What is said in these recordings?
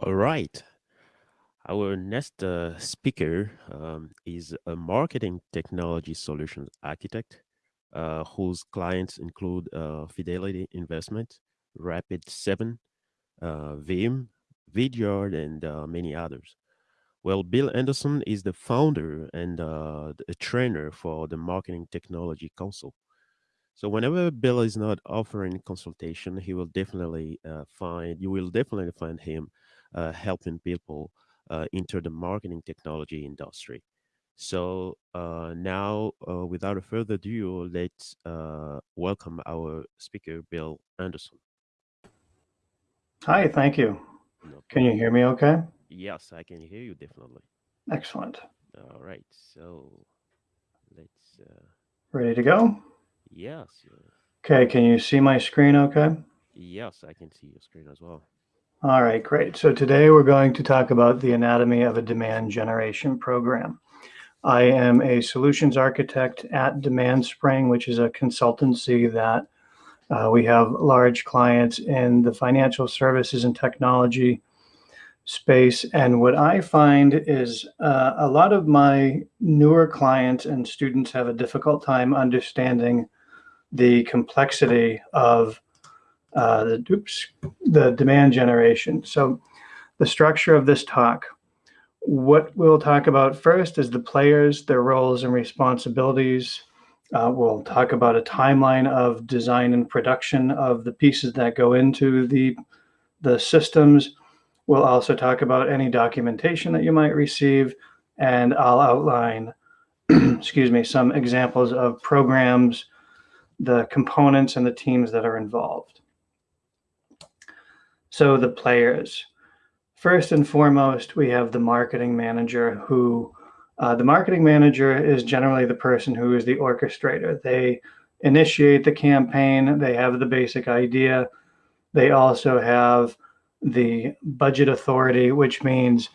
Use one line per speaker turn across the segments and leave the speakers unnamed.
All right. Our next uh, speaker um, is a marketing technology solutions architect uh, whose clients include uh, Fidelity Investment, Rapid7, uh, Veeam, Vidyard, and uh, many others. Well, Bill Anderson is the founder and uh, a trainer for the Marketing Technology Council. So whenever Bill is not offering consultation, he will definitely uh, find you will definitely find him uh, helping people uh, enter the marketing technology industry. So uh, now, uh, without further ado, let's uh, welcome our speaker, Bill Anderson.
Hi, thank you.
No
Can you hear me okay?
Yes, I can hear you definitely.
Excellent.
All right, so let's. Uh,
Ready to go?
yes, uh,
Okay, can you see my screen okay?
yes, I can see your screen as well.
All right, great. So today we're going to talk about the anatomy of a demand generation program. I am a solutions architect at Demand Spring, which is a consultancy that uh, we have large clients in the financial services and technology space. And what I find is uh, a lot of my newer clients and students have a difficult time understanding the complexity of uh, the, oops, the demand generation. So the structure of this talk, what we'll talk about first is the players, their roles and responsibilities. Uh, we'll talk about a timeline of design and production of the pieces that go into the, the systems. We'll also talk about any documentation that you might receive, and I'll outline, excuse me, some examples of programs, the components and the teams that are involved. So the players. First and foremost, we have the marketing manager who, uh, the marketing manager is generally the person who is the orchestrator. They initiate the campaign, they have the basic idea. They also have the budget authority, which means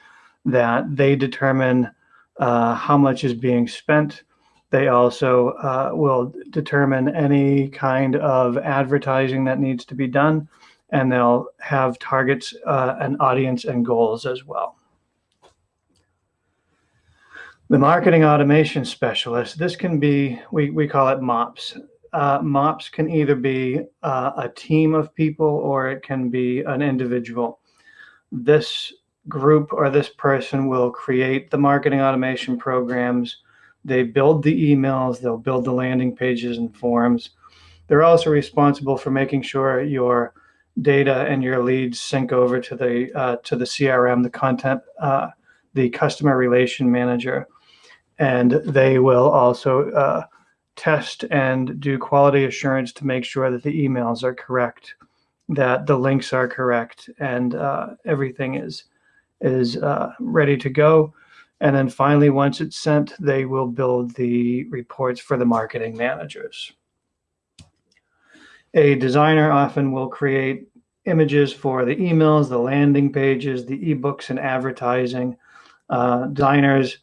that they determine uh, how much is being spent. They also uh, will determine any kind of advertising that needs to be done, and they'll have targets, uh, an audience, and goals as well. The marketing automation specialist, this can be, we, we call it MOPS. Uh, MOPS can either be uh, a team of people or it can be an individual. This group or this person will create the marketing automation programs. They build the emails, they'll build the landing pages and forms. They're also responsible for making sure your data and your leads sync over to the uh, to the CRM, the content, uh, the customer relation manager, and they will also uh, test and do quality assurance to make sure that the emails are correct, that the links are correct, and uh, everything is is uh, ready to go. And then finally, once it's sent, they will build the reports for the marketing managers. A designer often will create images for the emails, the landing pages, the ebooks, and advertising. Uh, designers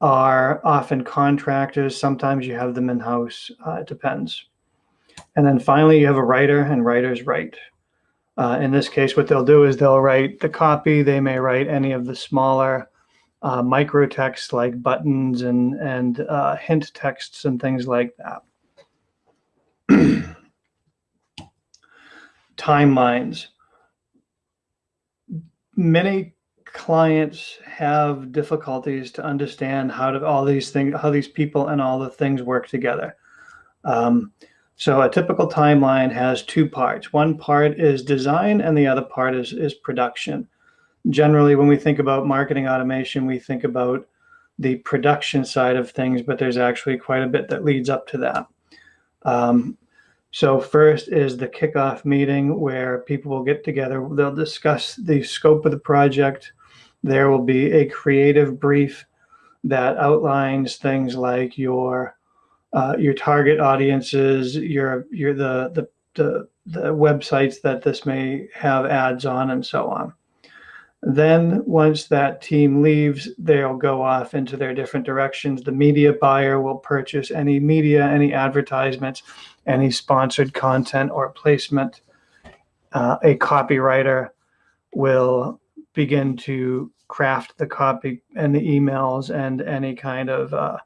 are often contractors. Sometimes you have them in-house. Uh, it depends. And then finally, you have a writer, and writers write. Uh, in this case, what they'll do is they'll write the copy. They may write any of the smaller uh, micro text like buttons and, and uh, hint texts and things like that. Timelines. Many clients have difficulties to understand how to all these things, how these people and all the things work together. Um, so a typical timeline has two parts. One part is design and the other part is, is production. Generally, when we think about marketing automation, we think about the production side of things, but there's actually quite a bit that leads up to that. Um, so first is the kickoff meeting where people will get together. They'll discuss the scope of the project. There will be a creative brief that outlines things like your uh, your target audiences, your your the, the the the websites that this may have ads on, and so on. Then once that team leaves, they'll go off into their different directions. The media buyer will purchase any media, any advertisements, any sponsored content or placement. Uh, a copywriter will begin to craft the copy and the emails and any kind of uh,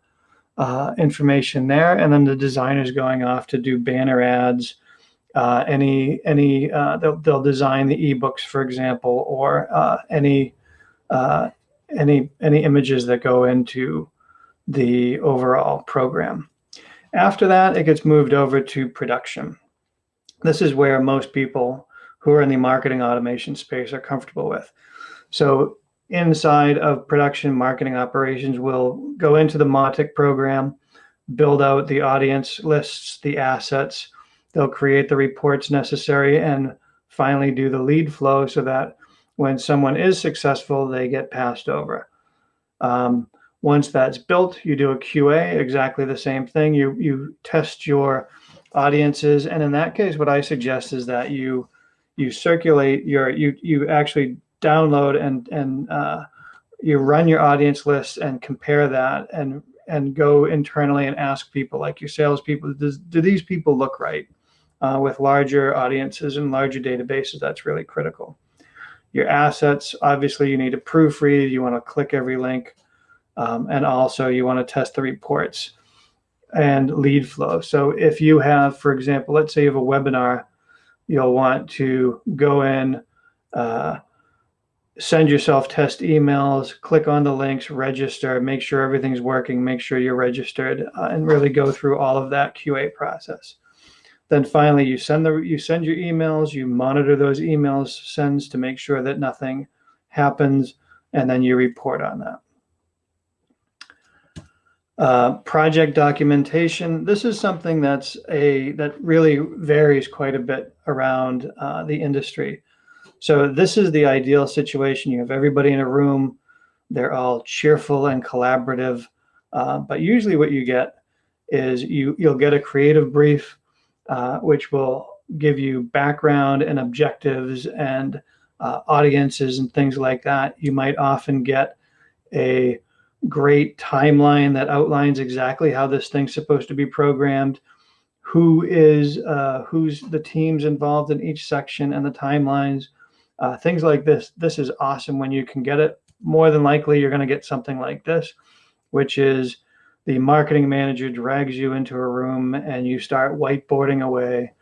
uh, information there. And then the designer's going off to do banner ads, uh, any any uh, they'll, they'll design the ebooks, for example, or uh, any uh, any any images that go into the overall program. After that, it gets moved over to production. This is where most people who are in the marketing automation space are comfortable with. So inside of production marketing operations, we'll go into the Mautic program, build out the audience lists, the assets. They'll create the reports necessary and finally do the lead flow so that when someone is successful, they get passed over. Um, once that's built, you do a QA, exactly the same thing. You, you test your audiences. And in that case, what I suggest is that you, you circulate your, you, you actually download and, and uh, you run your audience list and compare that and, and go internally and ask people like your salespeople, does, do these people look right? Uh, with larger audiences and larger databases, that's really critical. Your assets, obviously you need to proofread, you want to click every link. Um, and also you want to test the reports and lead flow. So if you have, for example, let's say you have a webinar, you'll want to go in, uh, send yourself test emails, click on the links, register, make sure everything's working, make sure you're registered, uh, and really go through all of that QA process. Then finally, you send the you send your emails, you monitor those emails sends to make sure that nothing happens, and then you report on that. Uh, project documentation. This is something that's a that really varies quite a bit around uh, the industry. So this is the ideal situation. You have everybody in a room. They're all cheerful and collaborative. Uh, but usually what you get is you, you'll get a creative brief, uh, which will give you background and objectives and uh, audiences and things like that. You might often get a great timeline that outlines exactly how this thing's supposed to be programmed, who is uh, who's the teams involved in each section and the timelines, uh, things like this. This is awesome when you can get it. More than likely, you're going to get something like this, which is the marketing manager drags you into a room and you start whiteboarding away.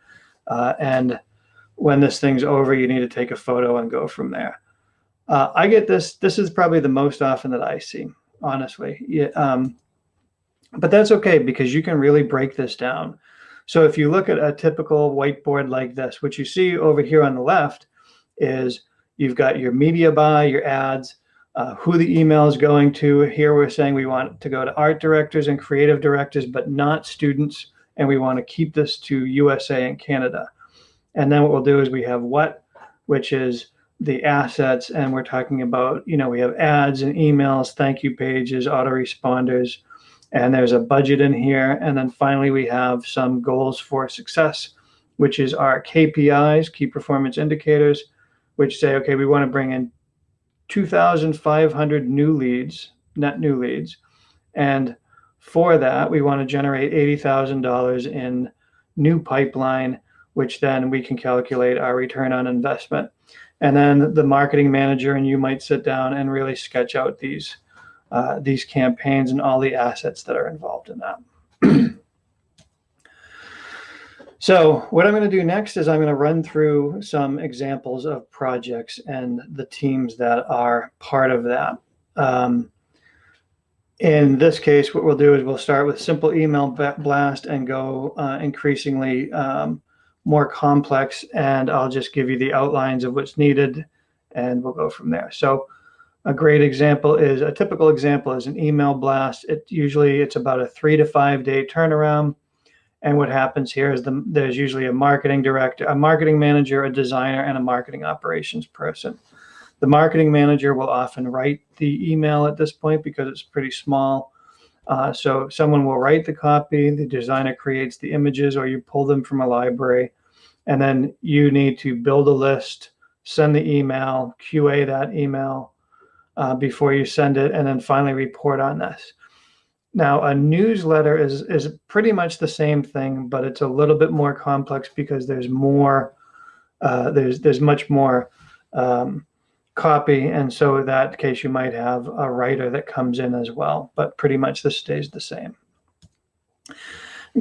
Uh, and when this thing's over, you need to take a photo and go from there. Uh, I get this. This is probably the most often that I see honestly. Yeah, um, but that's okay because you can really break this down. So if you look at a typical whiteboard like this, what you see over here on the left is you've got your media buy, your ads, uh, who the email is going to. Here we're saying we want to go to art directors and creative directors, but not students. And we want to keep this to USA and Canada. And then what we'll do is we have what, which is the assets and we're talking about, you know, we have ads and emails, thank you pages, autoresponders, and there's a budget in here. And then finally, we have some goals for success, which is our KPIs, key performance indicators, which say, okay, we want to bring in 2,500 new leads, net new leads. And for that, we want to generate $80,000 in new pipeline, which then we can calculate our return on investment and then the marketing manager and you might sit down and really sketch out these uh, these campaigns and all the assets that are involved in that. so what I'm going to do next is I'm going to run through some examples of projects and the teams that are part of that. Um, in this case, what we'll do is we'll start with simple email blast and go uh, increasingly um, more complex and I'll just give you the outlines of what's needed and we'll go from there. So a great example is a typical example is an email blast. It usually it's about a three to five day turnaround. And what happens here is the, there's usually a marketing director, a marketing manager, a designer, and a marketing operations person. The marketing manager will often write the email at this point because it's pretty small. Uh, so someone will write the copy, the designer creates the images, or you pull them from a library, and then you need to build a list, send the email, QA that email uh, before you send it, and then finally report on this. Now, a newsletter is is pretty much the same thing, but it's a little bit more complex because there's more, uh, there's there's much more um, copy. And so in that case, you might have a writer that comes in as well, but pretty much this stays the same.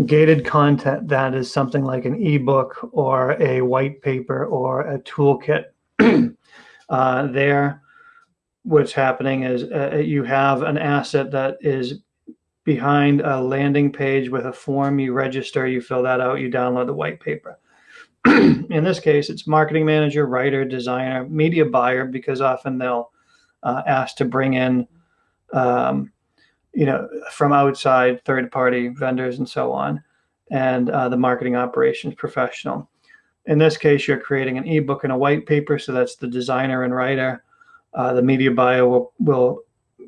Gated content, that is something like an ebook or a white paper or a toolkit. uh, there, what's happening is uh, you have an asset that is behind a landing page with a form, you register, you fill that out, you download the white paper. in this case, it's marketing manager, writer, designer, media buyer, because often they'll uh, ask to bring in, um, you know, from outside third party vendors and so on, and uh, the marketing operations professional. In this case, you're creating an ebook and a white paper, so that's the designer and writer. Uh, the media buyer will, will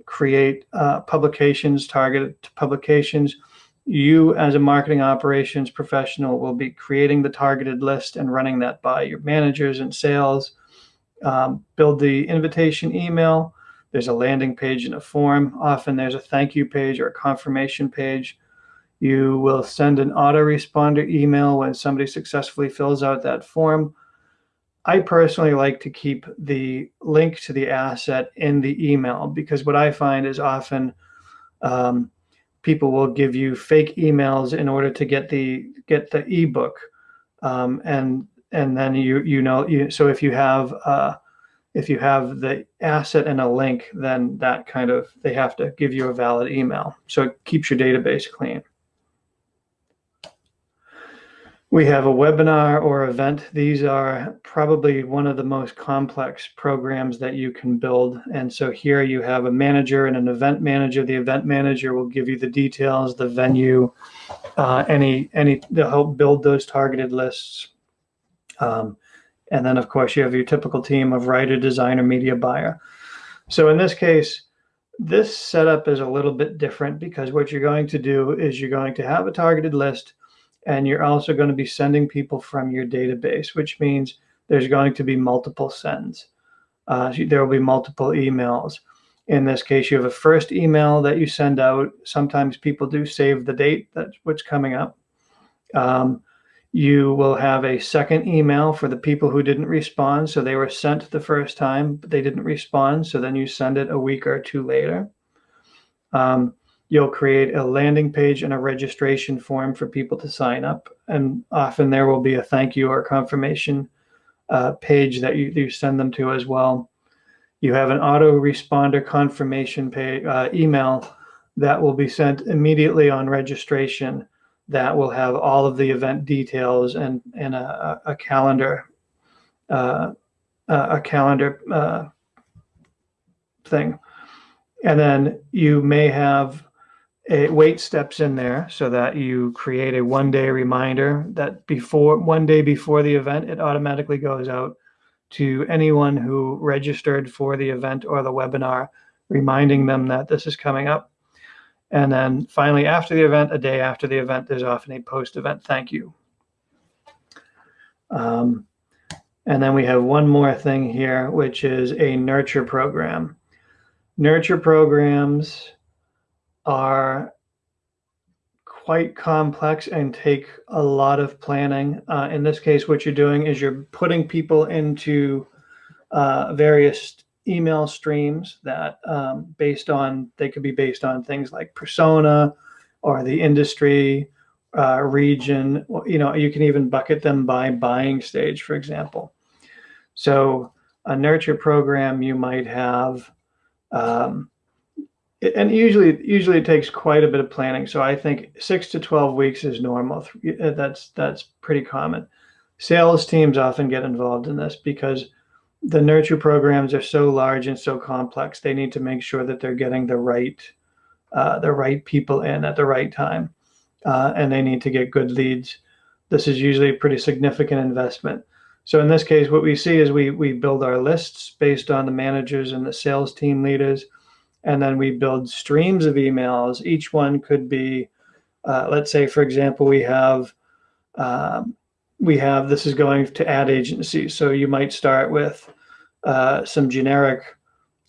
create uh, publications, targeted publications you as a marketing operations professional will be creating the targeted list and running that by your managers and sales. Um, build the invitation email. There's a landing page and a form. Often there's a thank you page or a confirmation page. You will send an autoresponder email when somebody successfully fills out that form. I personally like to keep the link to the asset in the email because what I find is often um, people will give you fake emails in order to get the get the ebook um, and and then you you know you so if you have uh, if you have the asset and a link then that kind of they have to give you a valid email so it keeps your database clean we have a webinar or event. These are probably one of the most complex programs that you can build. And so here you have a manager and an event manager. The event manager will give you the details, the venue, uh, any, any, to help build those targeted lists. Um, and then of course you have your typical team of writer, designer, media buyer. So in this case, this setup is a little bit different because what you're going to do is you're going to have a targeted list and you're also going to be sending people from your database, which means there's going to be multiple sends. Uh, there will be multiple emails. In this case, you have a first email that you send out. Sometimes people do save the date that's what's coming up. Um, you will have a second email for the people who didn't respond. So they were sent the first time, but they didn't respond. So then you send it a week or two later. Um, you'll create a landing page and a registration form for people to sign up. And often there will be a thank you or confirmation uh, page that you, you send them to as well. You have an autoresponder confirmation pay, uh, email that will be sent immediately on registration that will have all of the event details and, and a, a calendar uh, a calendar uh, thing. And then you may have a wait steps in there so that you create a one day reminder that before one day before the event, it automatically goes out to anyone who registered for the event or the webinar, reminding them that this is coming up. And then finally, after the event, a day after the event, there's often a post event thank you. Um, and then we have one more thing here, which is a nurture program. Nurture programs are quite complex and take a lot of planning. Uh, in this case, what you're doing is you're putting people into uh, various email streams that um, based on, they could be based on things like persona or the industry, uh, region, you know, you can even bucket them by buying stage, for example. So a nurture program, you might have um, and usually usually it takes quite a bit of planning. So i think six to 12 weeks is normal. That's that's pretty common. Sales teams often get involved in this because the nurture programs are so large and so complex they need to make sure that they're getting the right uh, the right people in at the right time uh, and they need to get good leads this is usually a pretty significant investment so in this case what we see is we we build our lists based on the managers and the sales team leaders and then we build streams of emails. Each one could be, uh, let's say, for example, we have, um, we have, this is going to ad agencies. So you might start with uh, some generic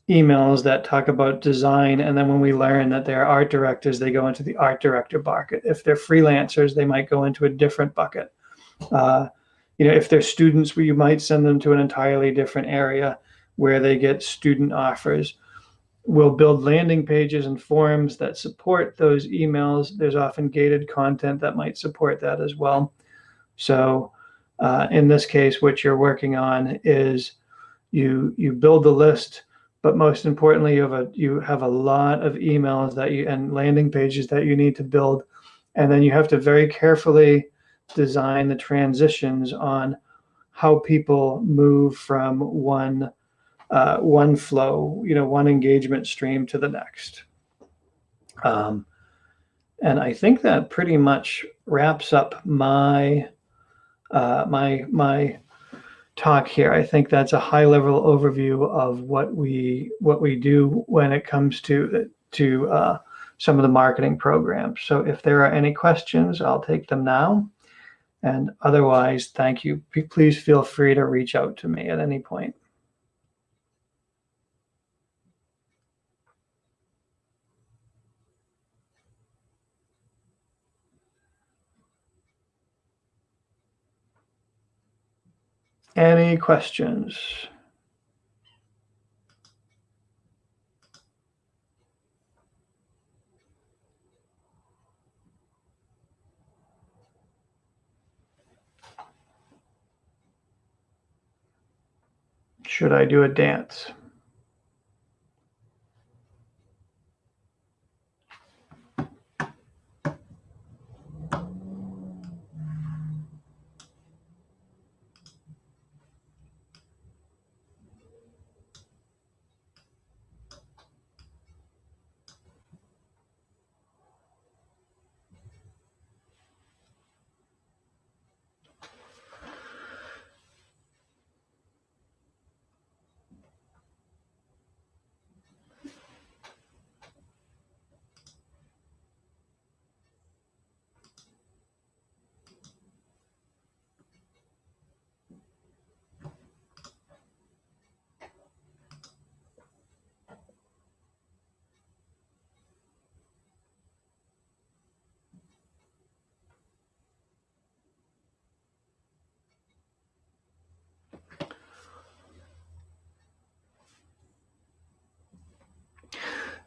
emails that talk about design. And then when we learn that they're art directors, they go into the art director bucket. If they're freelancers, they might go into a different bucket. Uh, you know, if they're students, you might send them to an entirely different area where they get student offers. We'll build landing pages and forums that support those emails. There's often gated content that might support that as well. So uh, in this case, what you're working on is you you build the list, but most importantly, you have a you have a lot of emails that you and landing pages that you need to build, and then you have to very carefully design the transitions on how people move from one uh, one flow, you know, one engagement stream to the next. Um, and I think that pretty much wraps up my uh, my my talk here. I think that's a high level overview of what we what we do when it comes to to uh, some of the marketing programs. So if there are any questions, I'll take them now. And otherwise, thank you. Please feel free to reach out to me at any point. Any questions? Should I do a dance?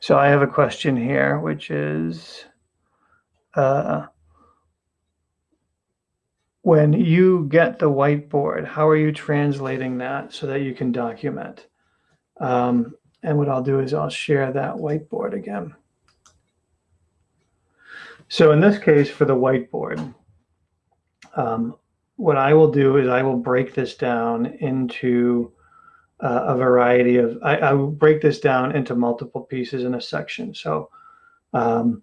So I have a question here, which is, uh, when you get the whiteboard, how are you translating that so that you can document? Um, and what I'll do is I'll share that whiteboard again. So in this case, for the whiteboard, um, what I will do is I will break this down into uh, a variety of, I, I, will break this down into multiple pieces in a section. So um,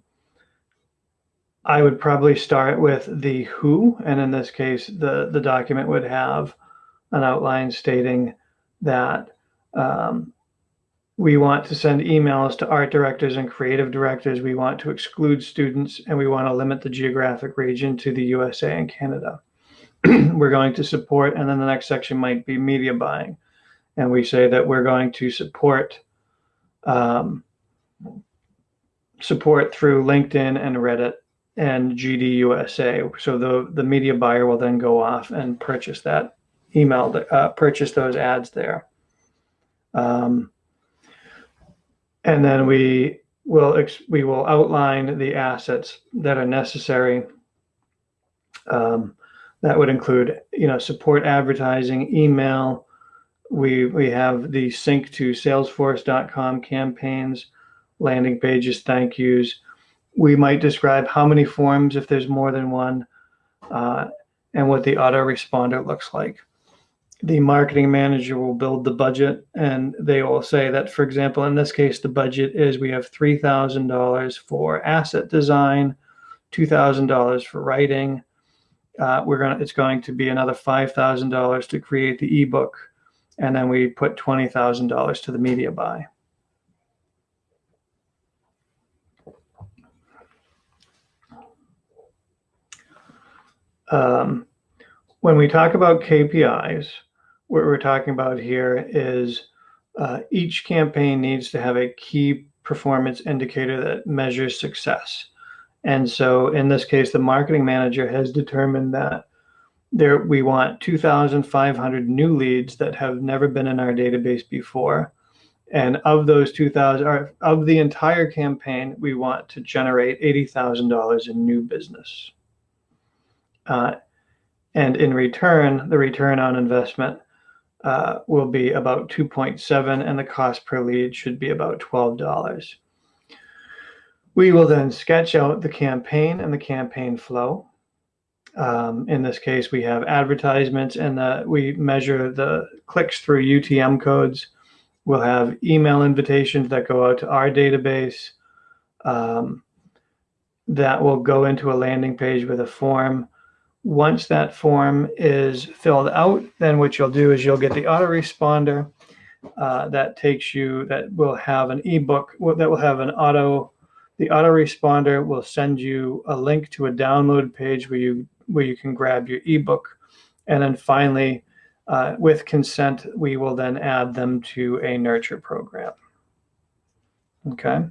I would probably start with the who, and in this case, the, the document would have an outline stating that um, we want to send emails to art directors and creative directors. We want to exclude students and we want to limit the geographic region to the USA and Canada. We're going to support, and then the next section might be media buying and we say that we're going to support um, support through LinkedIn and Reddit and GDUSA. So the the media buyer will then go off and purchase that email, uh, purchase those ads there. Um, and then we will we will outline the assets that are necessary. Um, that would include, you know, support advertising, email, we we have the sync to salesforce.com campaigns landing pages thank yous. We might describe how many forms if there's more than one uh, and what the autoresponder looks like. The marketing manager will build the budget and they will say that for example in this case the budget is we have $3000 for asset design $2000 for writing uh, we're going to it's going to be another $5000 to create the ebook and then we put $20,000 to the media buy. Um, when we talk about KPIs, what we're talking about here is uh, each campaign needs to have a key performance indicator that measures success. And so in this case, the marketing manager has determined that there we want 2,500 new leads that have never been in our database before. And of those 2,000, or of the entire campaign, we want to generate $80,000 in new business. Uh, and in return, the return on investment uh, will be about 2.7 and the cost per lead should be about $12. We will then sketch out the campaign and the campaign flow. Um, in this case, we have advertisements and we measure the clicks through UTM codes. We'll have email invitations that go out to our database um, that will go into a landing page with a form. Once that form is filled out, then what you'll do is you'll get the autoresponder uh, that takes you, that will have an ebook, that will have an auto, the autoresponder will send you a link to a download page where you, where you can grab your ebook. And then finally, uh, with consent, we will then add them to a nurture program. Okay.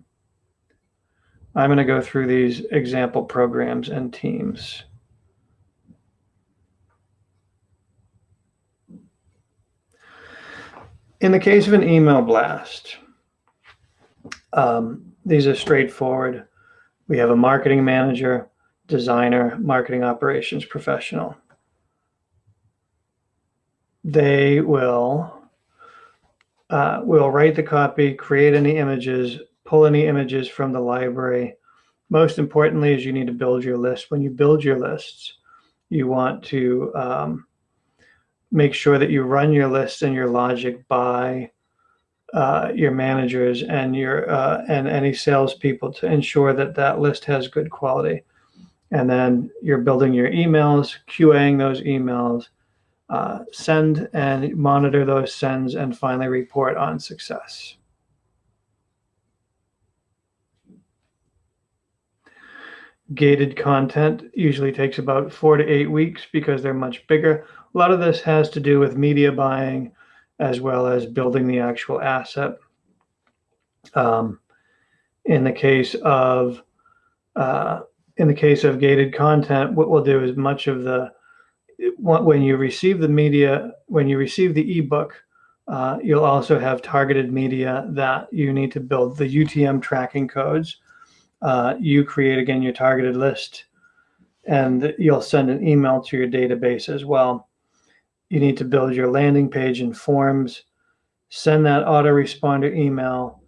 I'm going to go through these example programs and teams. In the case of an email blast, um, these are straightforward. We have a marketing manager, designer, marketing operations professional. They will uh, will write the copy, create any images, pull any images from the library. Most importantly is you need to build your list. When you build your lists, you want to um, make sure that you run your list and your logic by uh, your managers and your uh, and any salespeople to ensure that that list has good quality. And then you're building your emails, QAing those emails, uh, send and monitor those sends, and finally report on success. Gated content usually takes about four to eight weeks because they're much bigger. A lot of this has to do with media buying as well as building the actual asset. Um, in the case of uh, in the case of gated content, what we'll do is much of the when you receive the media, when you receive the ebook, uh, you'll also have targeted media that you need to build the UTM tracking codes. Uh, you create again your targeted list, and you'll send an email to your database as well you need to build your landing page and forms, send that autoresponder email,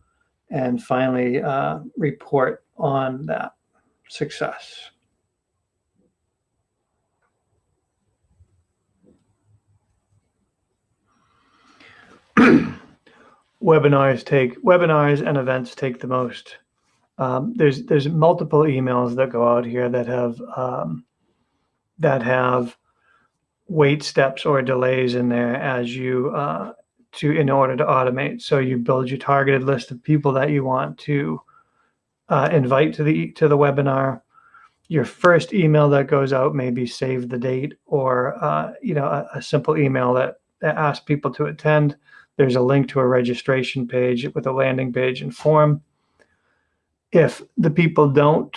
and finally uh, report on that success. webinars take webinars and events take the most. Um, there's there's multiple emails that go out here that have um, that have wait steps or delays in there as you uh, to in order to automate. So you build your targeted list of people that you want to uh, invite to the to the webinar. Your first email that goes out maybe save the date or uh, you know a, a, simple email that, that asks people to attend. There's a link to a registration page with a landing page and form. If the people don't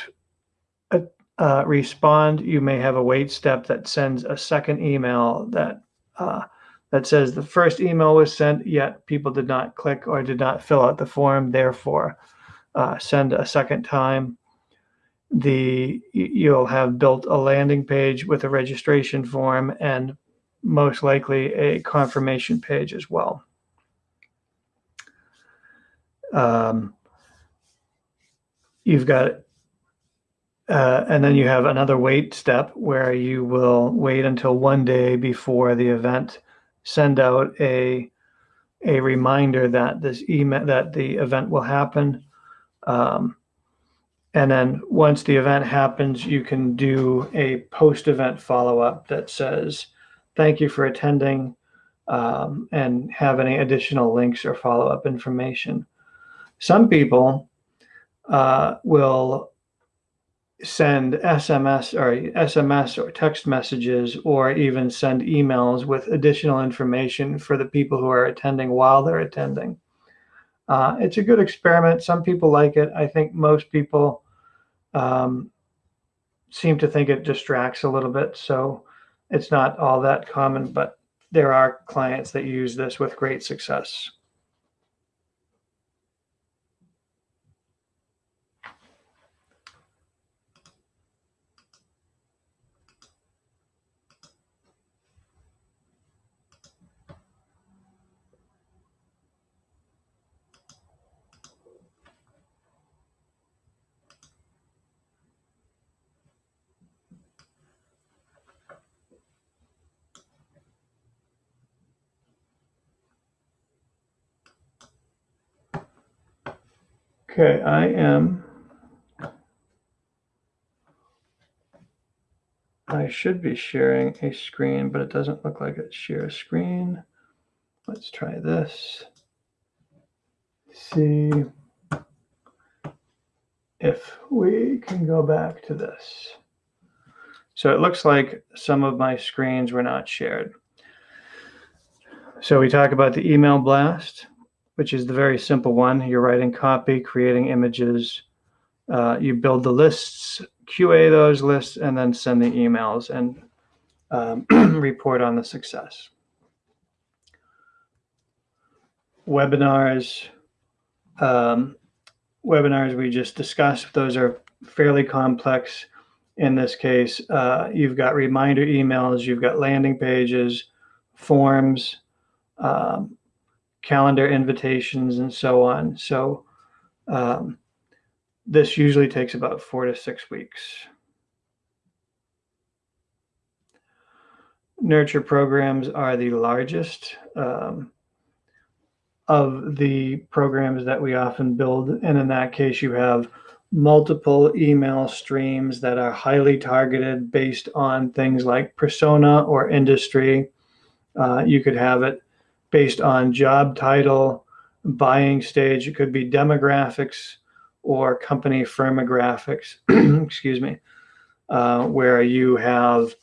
uh, respond, you may have a wait step that sends a second email that uh, that says the first email was sent, yet people did not click or did not fill out the form. Therefore, uh, send a second time. The you'll have built a landing page with a registration form and most likely a confirmation page as well. Um, you've got uh, and then you have another wait step where you will wait until one day before the event, send out a a reminder that this email that the event will happen. Um, and then once the event happens, you can do a post-event follow-up that says, "Thank you for attending," um, and have any additional links or follow-up information. Some people uh, will send SMS or SMS or text messages or even send emails with additional information for the people who are attending while they're attending. Uh, it's a good experiment. Some people like it. I think most people um, seem to think it distracts a little bit. So It's not all that common, but there are clients that use this with great success. Okay, I am. I should be sharing a screen, but it doesn't look like it shares a screen. Let's try this. See if we can go back to this. So it looks like some of my screens were not shared. So we talk about the email blast which is the very simple one. You're writing copy, creating images. Uh, you build the lists, QA those lists, and then send the emails and um, report on the success. Webinars, um, webinars we just discussed, those are fairly complex. In this case, uh, you've got reminder emails, you've got landing pages, forms, um, calendar invitations and so on. So um, this usually takes about four to six weeks. Nurture programs are the largest um, of the programs that we often build. And in that case, you have multiple email streams that are highly targeted based on things like persona or industry. Uh, you could have it based on job title, buying stage. It could be demographics or company firmographics, excuse me, uh, where you have,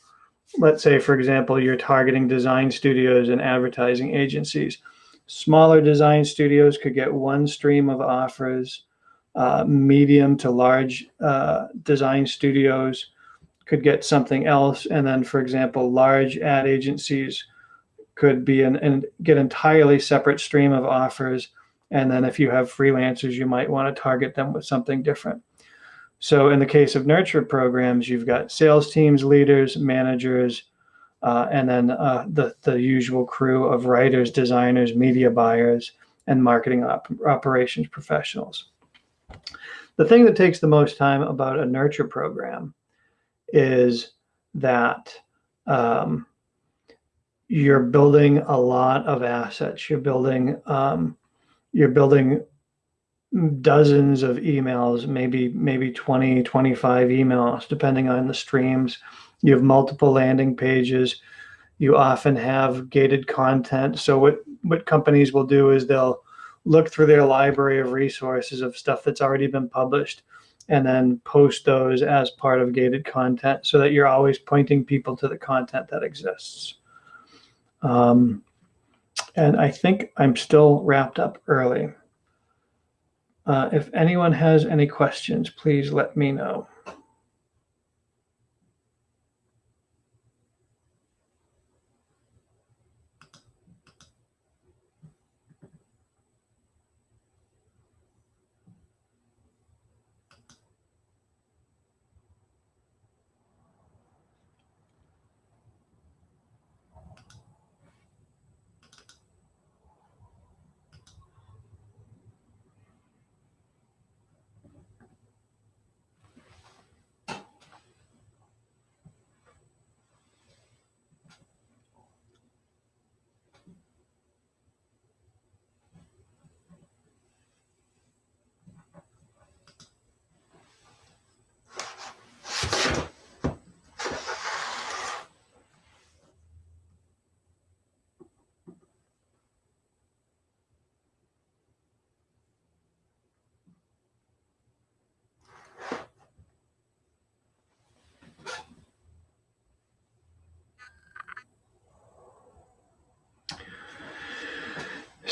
let's say, for example, you're targeting design studios and advertising agencies. Smaller design studios could get one stream of offers. Uh, medium to large uh, design studios could get something else. And then, for example, large ad agencies could be an, and get entirely separate stream of offers. And then if you have freelancers, you might want to target them with something different. So in the case of nurture programs, you've got sales teams, leaders, managers, uh, and then uh, the, the usual crew of writers, designers, media buyers, and marketing op operations professionals. The thing that takes the most time about a nurture program is that um, you're building a lot of assets. You're building um, you're building dozens of emails, maybe maybe 20, 25 emails, depending on the streams. You have multiple landing pages. You often have gated content. So what what companies will do is they'll look through their library of resources of stuff that's already been published and then post those as part of gated content so that you're always pointing people to the content that exists. Um, and I think I'm still wrapped up early. Uh, if anyone has any questions, please let me know.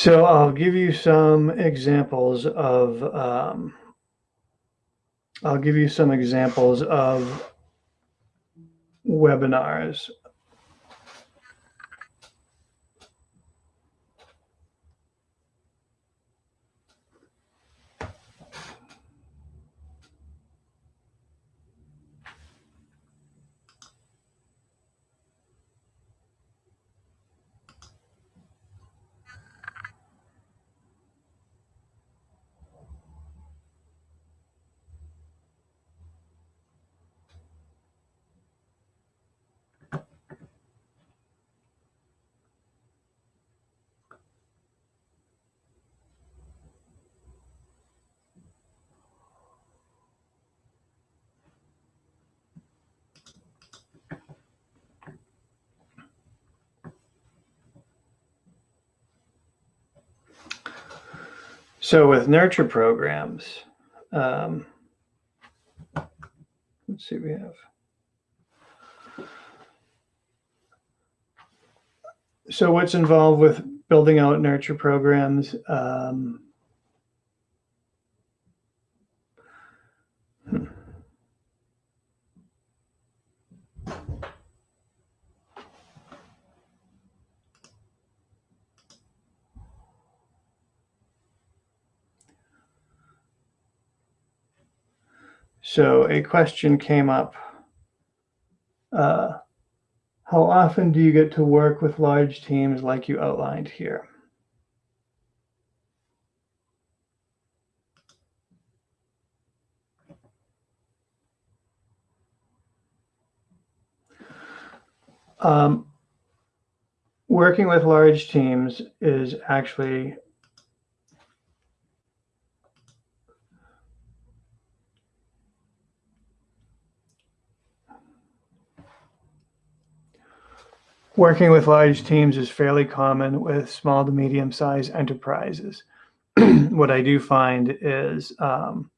So I'll give you some examples of, um, I'll give you some examples of webinars. So with nurture programs, um, let's see, we have. So what's involved with building out nurture programs? Um, So a question came up. Uh, how often do you get to work with large teams like you outlined here? Um, working with large teams is actually Working with large teams is fairly common with small to medium sized enterprises. what I do find is um,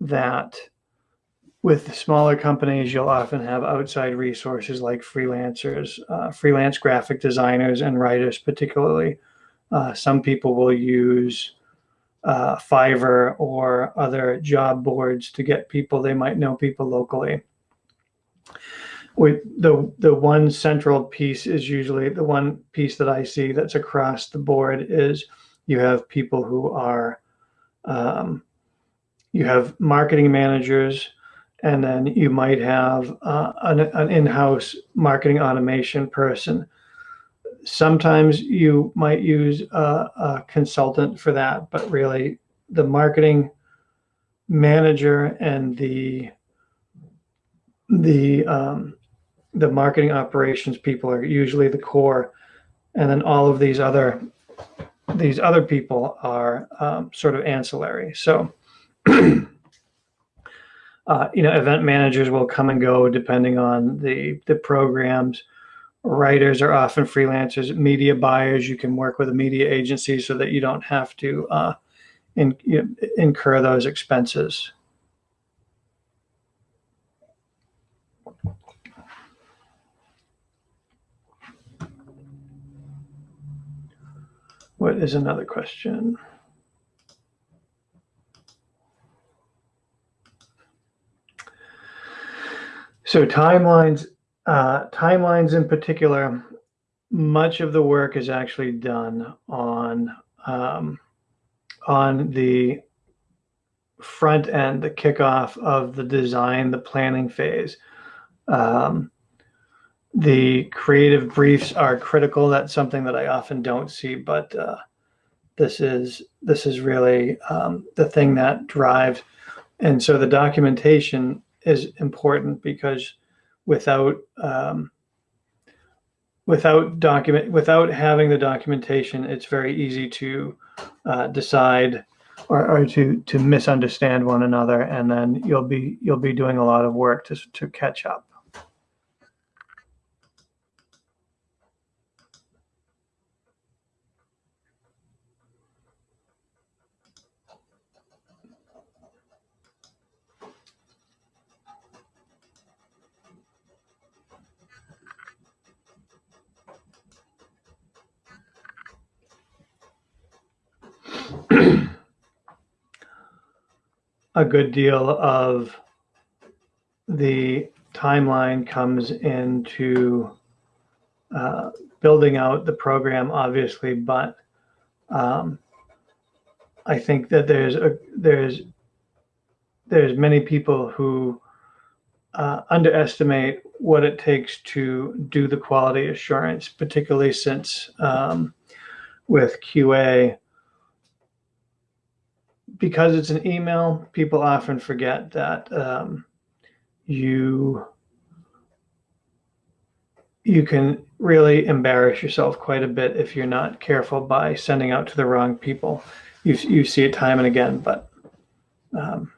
that with smaller companies, you'll often have outside resources like freelancers, uh, freelance graphic designers, and writers, particularly. Uh, some people will use uh, Fiverr or other job boards to get people. They might know people locally the the one central piece is usually the one piece that I see that's across the board is you have people who are um, you have marketing managers and then you might have uh, an, an in-house marketing automation person. Sometimes you might use a, a consultant for that but really the marketing manager and the the um, the marketing operations people are usually the core, and then all of these other these other people are um, sort of ancillary. So, uh, you know, event managers will come and go depending on the the programs. Writers are often freelancers. Media buyers, you can work with a media agency so that you don't have to uh, in, you know, incur those expenses. What is another question? So timelines, uh, timelines in particular, much of the work is actually done on um, on the front end, the kickoff of the design, the planning phase. Um, the creative briefs are critical. That's something that I often don't see, but uh, this is this is really um, the thing that drives. And so the documentation is important because without um, without document without having the documentation, it's very easy to uh, decide or, or to to misunderstand one another, and then you'll be you'll be doing a lot of work to to catch up. A good deal of the timeline comes into uh, building out the program, obviously, but um, I think that there's a there's there's many people who uh, underestimate what it takes to do the quality assurance, particularly since um, with QA, because it's an email, people often forget that um, you you can really embarrass yourself quite a bit if you're not careful by sending out to the wrong people. You you see it time and again, but um,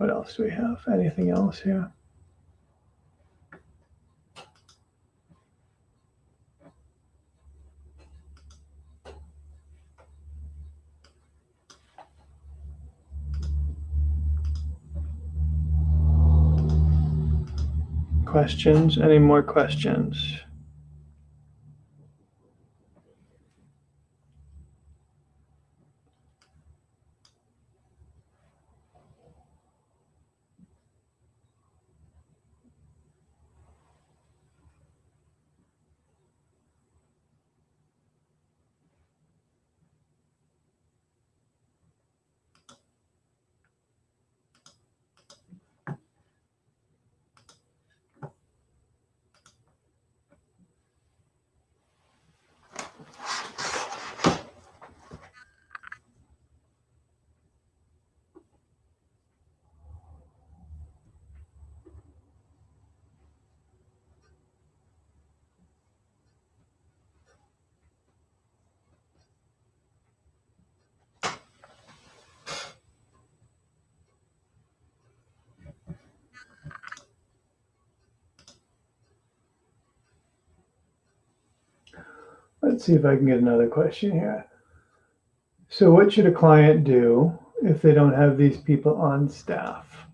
What else do we have? Anything else here? Questions? Any more questions? Let's see if I can get another question here. So what should a client do if they don't have these people on staff?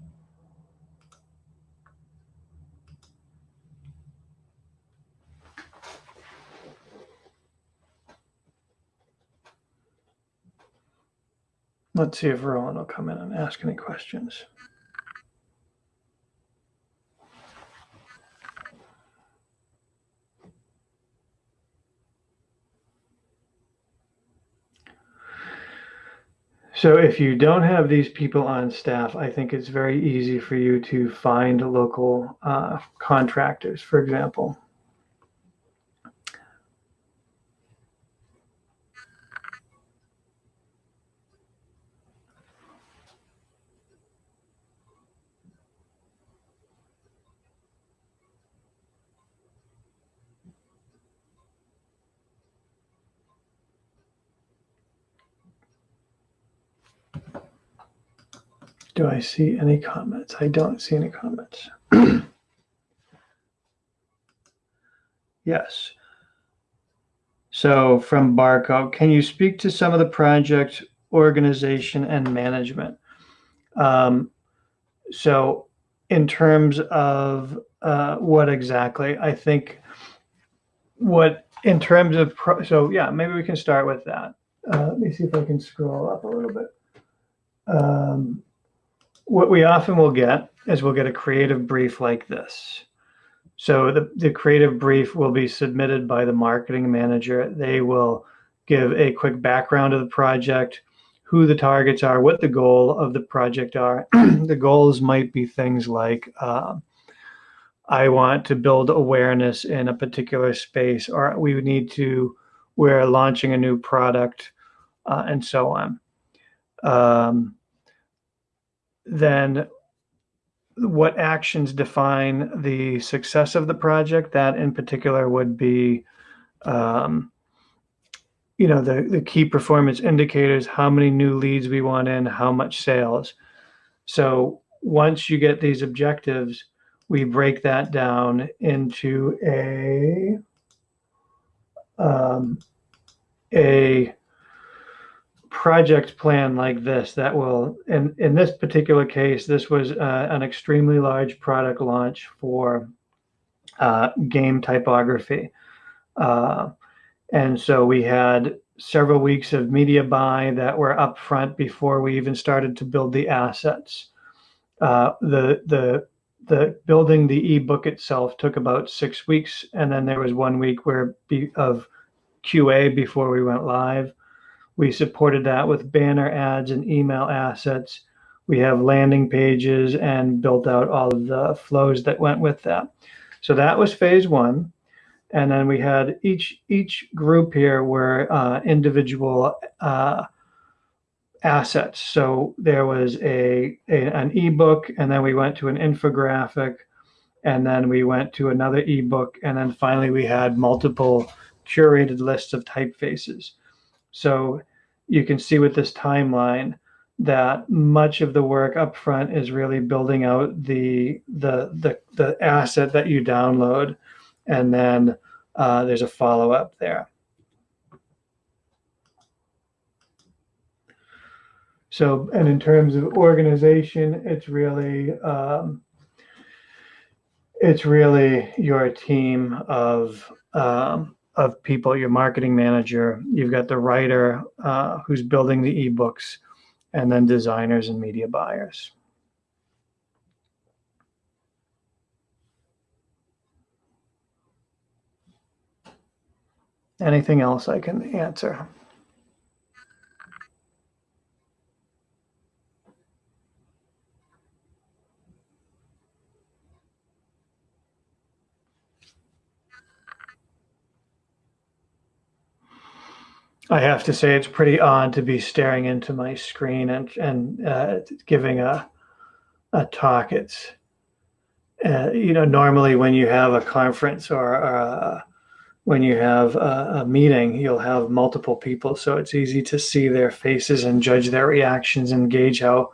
Let's see if Rowan will come in and ask any questions. So if you don't have these people on staff, I think it's very easy for you to find local uh, contractors, for example. Do I see any comments? I don't see any comments. yes. So from Barco, can you speak to some of the project organization and management? Um, so in terms of uh, what exactly, I think what in terms of, pro so yeah, maybe we can start with that. Uh, let me see if I can scroll up a little bit. Um, what we often will get is we'll get a creative brief like this. So the, the creative brief will be submitted by the marketing manager. They will give a quick background of the project, who the targets are, what the goal of the project are. the goals might be things like, uh, I want to build awareness in a particular space, or we need to, we're launching a new product, uh, and so on. Um, then what actions define the success of the project? That in particular would be, um, you know, the, the key performance indicators, how many new leads we want in, how much sales. So once you get these objectives, we break that down into a um, a project plan like this that will, in, in this particular case, this was uh, an extremely large product launch for uh, game typography. Uh, and so we had several weeks of media buy that were upfront before we even started to build the assets. Uh, the, the, the building the ebook itself took about six weeks. And then there was one week where be, of QA before we went live. We supported that with banner ads and email assets. We have landing pages and built out all of the flows that went with that. So that was phase one. And then we had each each group here were uh, individual uh, assets. So there was a, a an ebook, and then we went to an infographic, and then we went to another ebook, and then finally we had multiple curated lists of typefaces. So you can see with this timeline, that much of the work up front is really building out the the the, the asset that you download, and then uh, there's a follow up there. So, and in terms of organization, it's really um, it's really your team of um, of people. Your marketing manager. You've got the writer uh, who's building the ebooks, and then designers and media buyers. Anything else I can answer? I have to say it's pretty odd to be staring into my screen and and uh, giving a a talk. It's uh, you know normally when you have a conference or, a, when you have a, a, meeting, you'll have multiple people, so it's easy to see their faces and judge their reactions and gauge how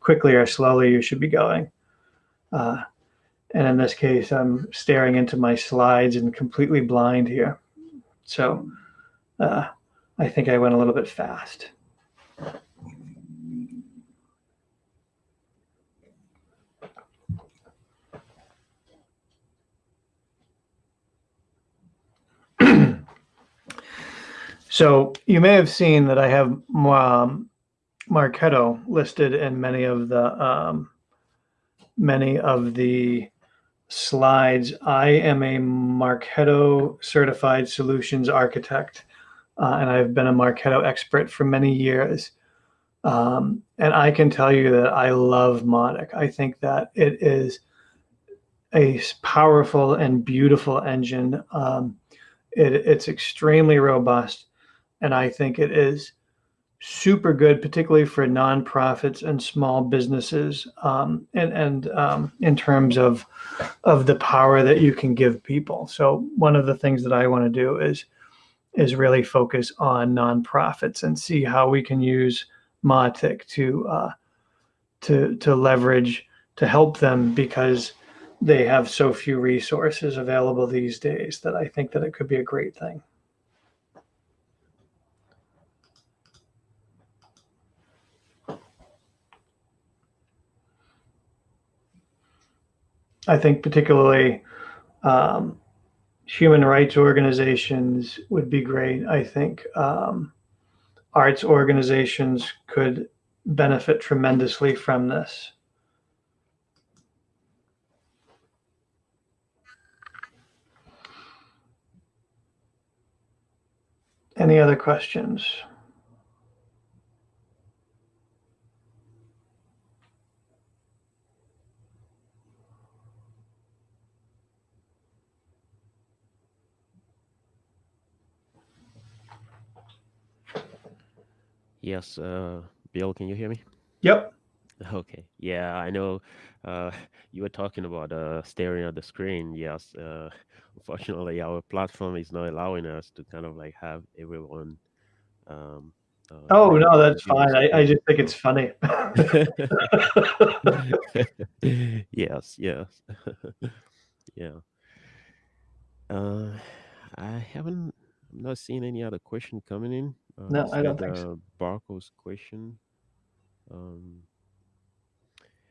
quickly or slowly you should be going. Uh, and in this case, I'm staring into my slides and completely blind here. So. I think I went a little bit fast. so you may have seen that I have um, Marketo listed in many of the um, many of the slides. I am a Marketo certified solutions architect uh, and I've been a Marketo expert for many years. Um, and I can tell you that I love Mautic. I think that it is a powerful and beautiful engine. Um, it, it's extremely robust, and I think it is super good, particularly for nonprofits and small businesses, um, and and um, in terms of of the power that you can give people. So one of the things that I want to do is is really focus on nonprofits and see how we can use Mautic to uh, to to leverage to help them because they have so few resources available these days that I think that it could be a great thing. I think particularly um, human rights organizations would be great. I think um, arts organizations could benefit tremendously from this. Any other questions?
Yes, uh, Bill, can you hear me?
Yep.
Okay. Yeah, I know. Uh, you were talking about uh, staring at the screen. Yes. Uh, unfortunately, our platform is not allowing us to kind of like have everyone. Um,
uh, oh no, that's fine. I, I just think it's funny.
yes. Yes. yeah. Uh, I haven't. I'm not seeing any other question coming in.
Uh, no, I don't think so.
Barco's question. Um,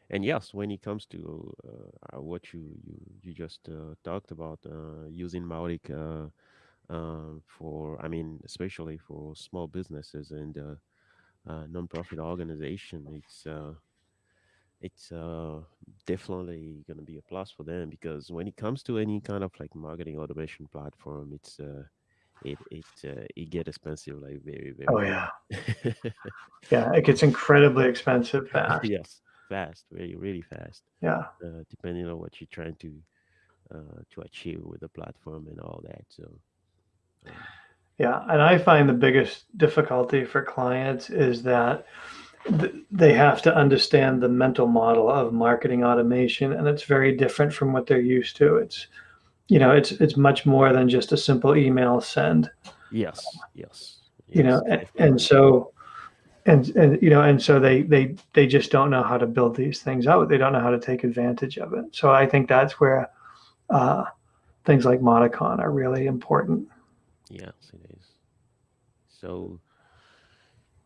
and yes, when it comes to uh, uh, what you you, you just uh, talked about uh, using Mautic uh, um, for, I mean, especially for small businesses and nonprofit organization, it's it's definitely going to be a plus for them because when it comes to any kind of like marketing automation platform, it's it it uh, it get expensive like very very.
Oh yeah, yeah. It gets incredibly expensive fast.
yes, fast, really really fast.
Yeah.
Uh, depending on what you're trying to uh, to achieve with the platform and all that. So.
Um, yeah, and I find the biggest difficulty for clients is that th- they have to understand the mental model of marketing automation, and it's very different from what they're used to. It's you know, it's it's much more than just a simple email send.
Yes, yes.
You know, and, and so and and you know and so they they they just don't know how to build these things out they don't know how to take advantage of it so i think that's where uh, things like MautiCon are really important
yes it is so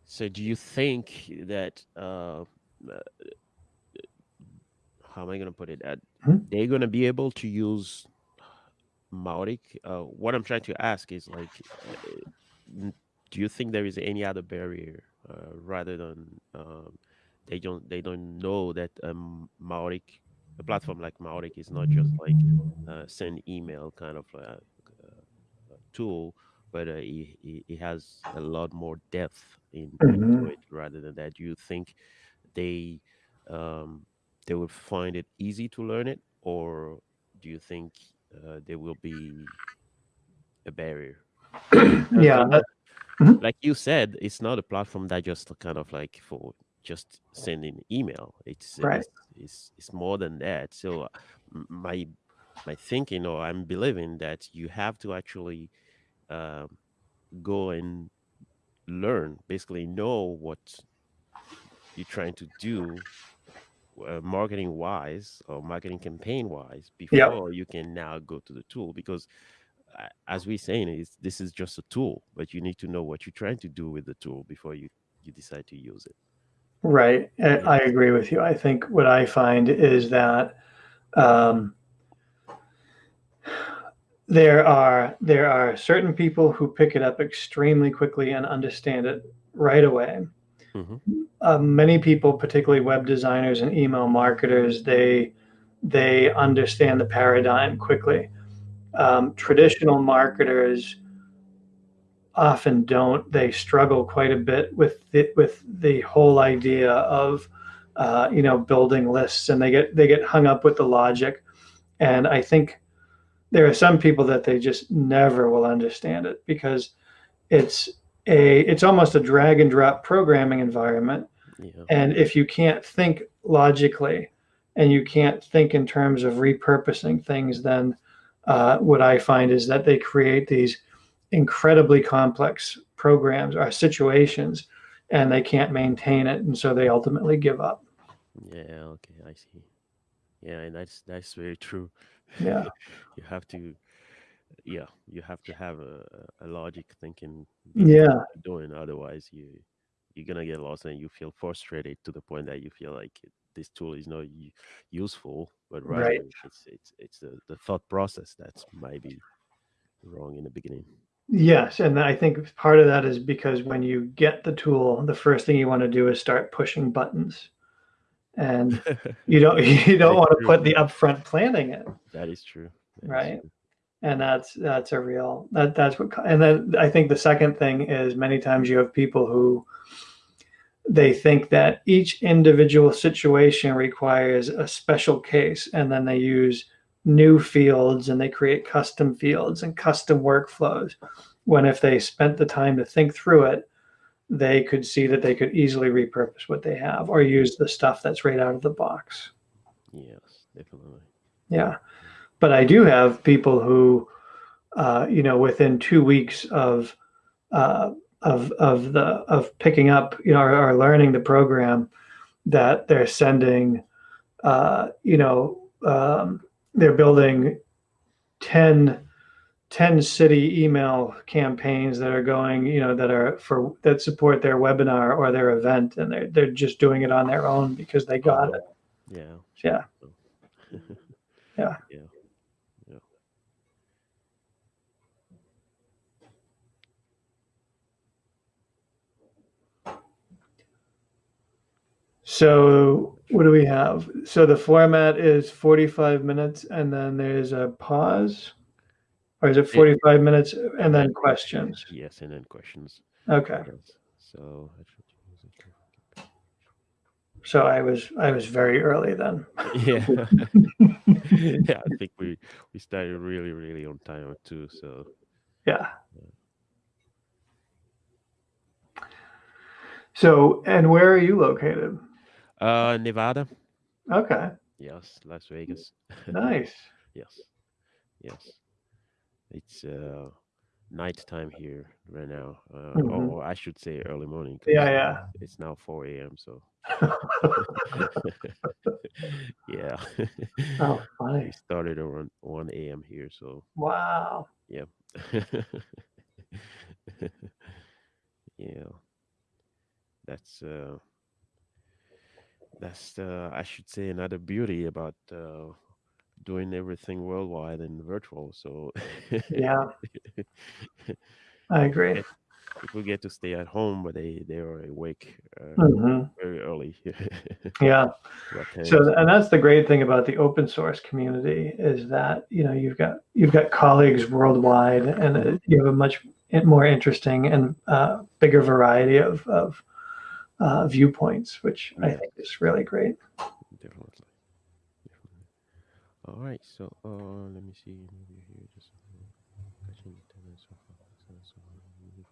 so do you think that uh, uh how am i going to put it that
Hmm?
they're going to be able to use Mautic? Uh, what I'm trying to ask is like, uh, do you think there is any other barrier uh, rather than um, they don't they don't know that um, a platform like Mautic is not just like uh, send email kind of uh, uh, tool, but uh, it, it, has a lot more depth in into
Mhm.
it rather than that. Do you think they um, they will find it easy to learn it, or do you think uh, there will be a barrier?
Yeah that, Mhm.
like you said, it's not a platform that just kind of like for just sending email. It's
right
it's it's, it's more than that. So uh, my my thinking, or I'm believing that you have to actually um, go and learn, basically know what you're trying to do uh, marketing wise or marketing campaign wise before you can now go to the tool because uh, as we're saying is this is just a tool but you need to know what you're trying to do with the tool before you you decide to use it.
Right i
yeah.
I agree with you. I think what i find is that um, there are there are certain people who pick it up extremely quickly and understand it right away
hmm
uh, many people, particularly web designers and email marketers, they they understand the paradigm quickly. Um, traditional marketers often don't. They struggle quite a bit with the, with the whole idea of uh, you know building lists, and they get they get hung up with the logic. And I think there are some people that they just never will understand it because it's a it's almost a drag and drop programming environment
yeah
and if you can't think logically and you can't think in terms of repurposing things, then uh, what I find is that they create these incredibly complex programs or situations and they can't maintain it. And so they ultimately give up.
yeah okay i see yeah and that's that's very true
Yeah.
you have to yeah you have to have a, a logic thinking
Yeah.
doing otherwise you you're gonna get lost and you feel frustrated to the point that you feel like this tool is not useful but rather
Right.
it's it's it's the, the thought process that's maybe wrong in the beginning
Yes. And I think part of that is because when you get the tool, the first thing you want to do is start pushing buttons. And you don't you don't want to put the upfront planning in.
that is true that is
Right.
true
and that's that's a real that that's what and then i think the second thing is many times you have people who they think that each individual situation requires a special case and then they use new fields and they create custom fields and custom workflows. When if they spent the time to think through it they could see that they could easily repurpose what they have or use the stuff that's right out of the box.
Yes definitely.
Yeah but i do have people who uh, you know, within two weeks of uh, of of the of picking up, you know, or, or learning the program, that they're sending, uh, you know, um, they're building 10, 10 city email campaigns that are going, you know, that are for that support their webinar or their event, and they're they're just doing it on their own because they
oh
got it.
yeah
Yeah,
Oh.
yeah.
yeah yeah
So what do we have? So the format is 45 minutes and then there's a pause? Or is it
It-
45 minutes and then questions?
yes and then questions
Okay.
so I try to use it.
So I was I was very early then.
yeah yeah i think we we started really really on time too so
Yeah. So and where are you located?
Uh nevada
Okay.
yes las vegas
Nice.
yes yes it's uh nighttime here right now, uh,
Mhm.
or I should say early morning.
Yeah, yeah.
It's now 4 a.m. So yeah,
Oh,
we
funny.
started around 1 a.m. here. So
Wow.
yeah, yeah. That's uh, that's uh, I should say another beauty about uh, doing everything worldwide and virtual. So
Yeah, I agree.
people get to stay at home, but they they are awake uh,
Mhm.
very early
Yeah. So, and that's the great thing about the open source community is that you know you've got you've got colleagues worldwide, and uh,
Mhm.
you have a much more interesting and uh, bigger variety of of uh, viewpoints, which I think is really great.
Definitely. Definitely. All right. So uh, let me see maybe here just catching attendance of access or maybe-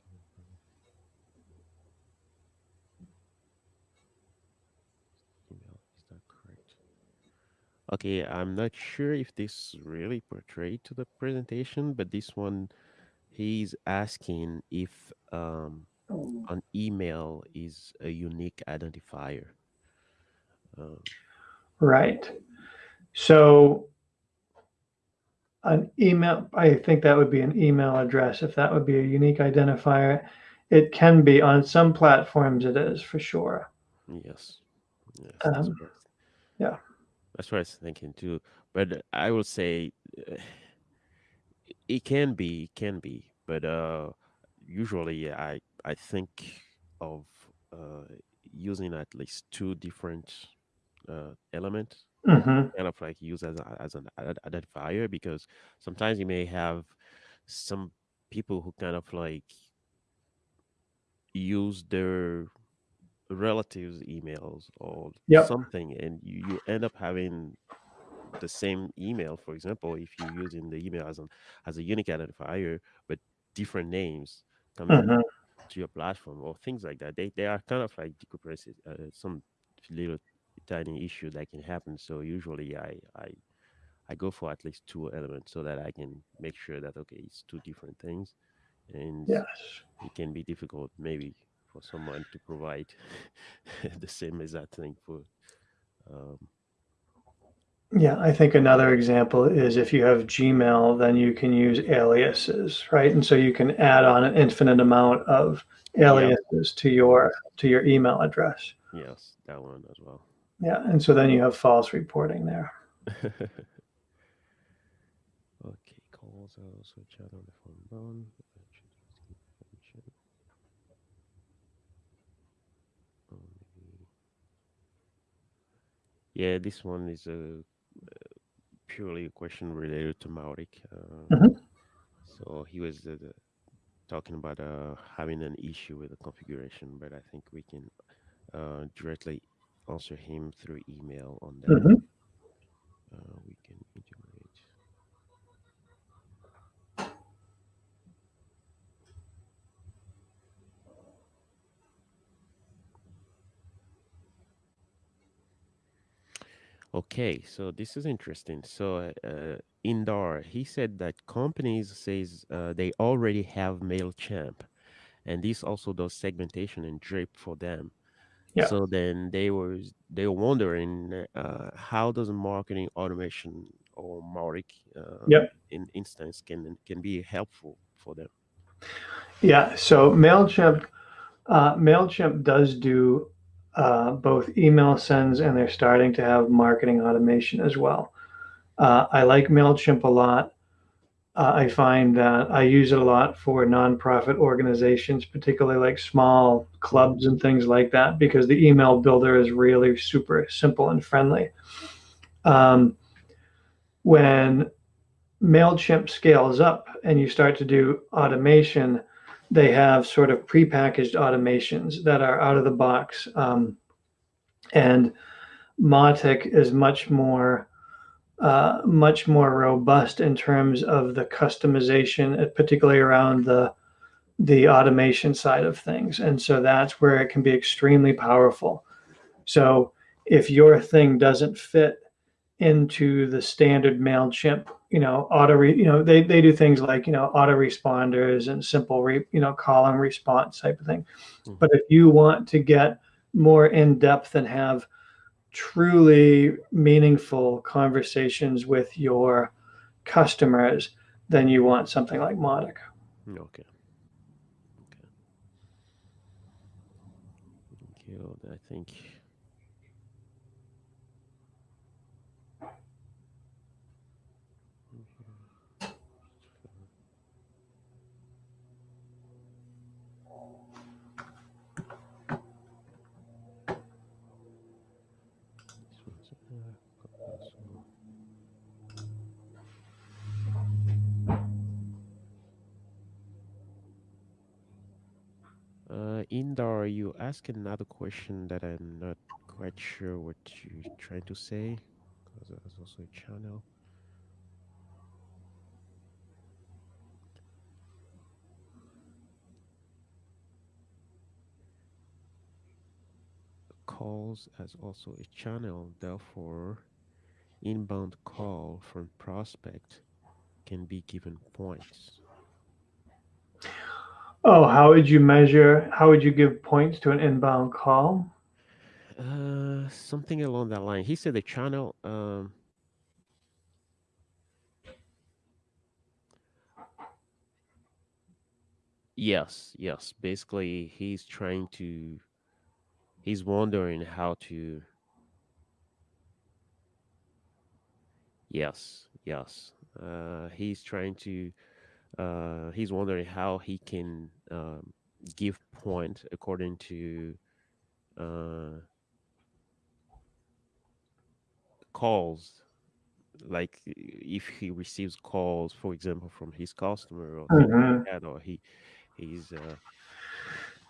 email. Is that correct? Okay, I'm not sure if this really portrayed to the presentation, but this one he's asking if um an email is a unique identifier. Um,
Right. So an email, I think that would be an email address if that would be a unique identifier. It can be on some platforms, it is for sure.
yes, yes, that's
Um, yeah.
That's what I was thinking too. But I will say uh, it can be, it can be, but uh, usually I I think of uh, using at least two different uh, elements,
hmm
kind of like use as a, as an identifier, because sometimes you may have some people who kind of like use their relatives' emails or
Yep.
something, and you, you end up having the same email. For example, if you're using the email as an as a unique identifier, but different names coming
hmm
to your platform or things like that, they they are kind of like decompressed. Uh, some little tiny issue that can happen. So usually, I I I go for at least two elements so that I can make sure that okay, it's two different things, and
Yes.
it can be difficult maybe for someone to provide the same exact thing for um,
Yeah, I think another example is if you have Gmail, then you can use aliases, right? And so you can add on an infinite amount of
yeah
aliases to your to your email address.
yes that one as well
Yeah, and so then you have false reporting there.
okay calls are also chat on the phone yeah this one is a purely a question related to Mautic. Uh,
Mhm.
so he was uh, the- talking about uh, having an issue with the configuration, but I think we can uh, directly answer him through email on that.
Mhm.
Uh, we can integrate. Okay, so this is interesting. So, uh, Indar, he said that companies says uh, they already have Mailchimp, and this also does segmentation and drip for them.
Yeah.
So then they were they were wondering uh, how does marketing automation or Mautic uh,
Yep.
in instance can can be helpful for them.
Yeah. So Mailchimp, uh, Mailchimp does do uh, both email sends, and they're starting to have marketing automation as well. Uh, I like Mailchimp a lot. Uh, I find that I use it a lot for nonprofit organizations, particularly like small clubs and things like that, because the email builder is really super simple and friendly. Um, when MailChimp scales up and you start to do automation, they have sort of prepackaged automations that are out of the box. Um, and Mautic is much more uh, much more robust in terms of the customization, uh, particularly around the the automation side of things. And so that's where it can be extremely powerful. So if your thing doesn't fit into the standard MailChimp, you know, auto, re, you know, they, they do things like, you know, autoresponders and simple, re, you know, call and response type of thing. Mm-hmm. But if you want to get more in depth and have truly meaningful conversations with your customers, then you want something like Mautic.
Okay. Okay. I think Uh, Indar, you ask another question that I'm not quite sure what you're trying to say, because there's also a channel. Calls as also a channel, therefore, inbound call from prospect can be given points.
Oh, how would you measure? How would you give points to an inbound call?
Uh, something along that line. He said the channel. Um, yes, yes. Basically, he's trying to. He's wondering how to. Yes, yes. Uh, he's trying to uh, he's wondering how he can um, give point according to uh, calls like if he receives calls for example from his customer or, mm-hmm. or he he's uh,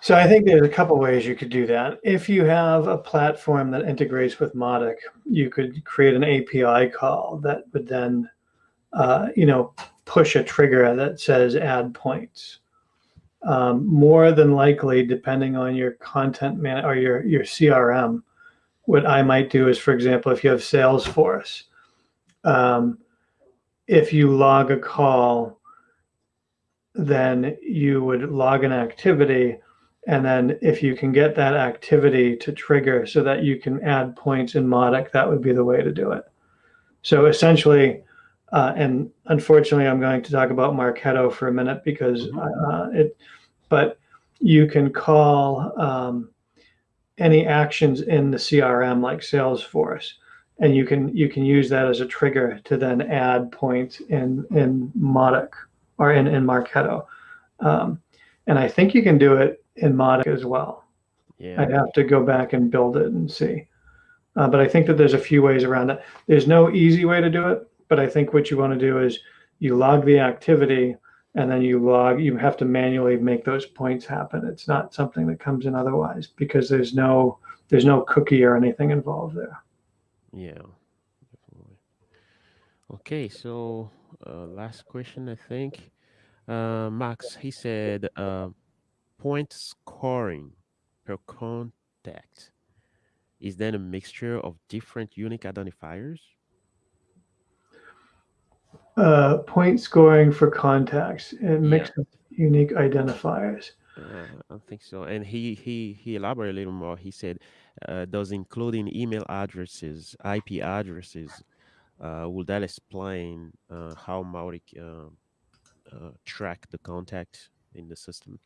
so I think there's a couple ways you could do that. If you have a platform that integrates with Mautic you could create an API call that would then, uh, you know, push a trigger that says add points. Um, more than likely, depending on your content man or your, your CRM, what I might do is, for example, if you have Salesforce, um, if you log a call, then you would log an activity. And then if you can get that activity to trigger so that you can add points in Mautic, that would be the way to do it. So essentially, uh, and unfortunately, I'm going to talk about Marketo for a minute because mm-hmm. uh, it, but you can call um, any actions in the CRM like Salesforce, and you can you can use that as a trigger to then add points in in Mautic or in in Marketo, um, and I think you can do it in Mautic as well. Yeah. I'd have to go back and build it and see. Uh, but I think that there's a few ways around it. There's no easy way to do it. But I think what you want to do is you log the activity and then you log, you have to manually make those points happen. It's not something that comes in otherwise because there's no, there's no cookie or anything involved there.
Yeah, definitely. Okay, so uh, last question, I think. Uh, Max, he said uh, point scoring per contact is then a mixture of different unique identifiers?
Uh, point scoring for contacts and mix yeah. unique identifiers.
Uh, I think so. And he he he elaborated a little more. He said, uh, "Does including email addresses, IP addresses, uh, will that explain uh, how Mautic uh, uh, track the contact in the system?"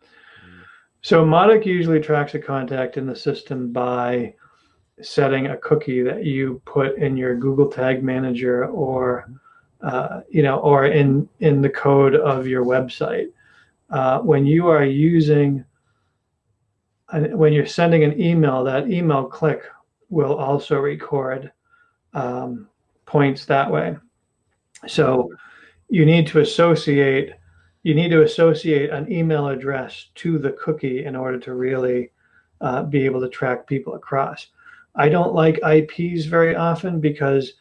Mm. So Mautic usually tracks a contact in the system by setting a cookie that you put in your Google Tag Manager or mm-hmm uh, you know, or in, in the code of your website. Uh, when you are using, when you're sending an email, that email click will also record um, points that way. So you need to associate, you need to associate an email address to the cookie in order to really uh, be able to track people across. I don't like IPs very often because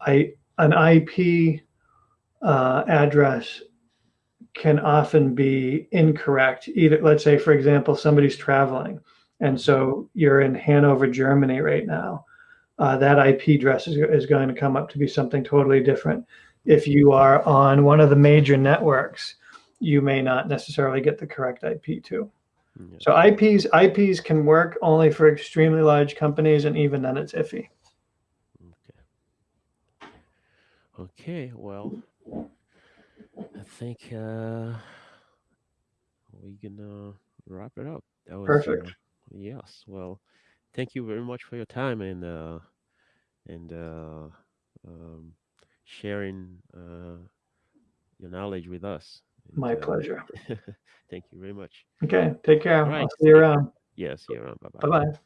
I an IP uh, address can often be incorrect. Either, let's say, for example, somebody's traveling, and so you're in Hanover, Germany right now. uh, that IP address is, is going to come up to be something totally different. If you are on one of the major networks, you may not necessarily get the correct IP to.
Yeah.
So IPs IPs can work only for extremely large companies, and even then, it's iffy.
Okay. Okay. Well, I think uh, we can uh, wrap it up. That was
Perfect.
uh, yes. Well, thank you very much for your time and uh, and uh, um, sharing uh, your knowledge with us. And,
My
uh,
pleasure.
thank you very much.
Okay, take care.
All right.
I'll see you around.
Yes. Yeah. Bye
Bye
bye.
bye.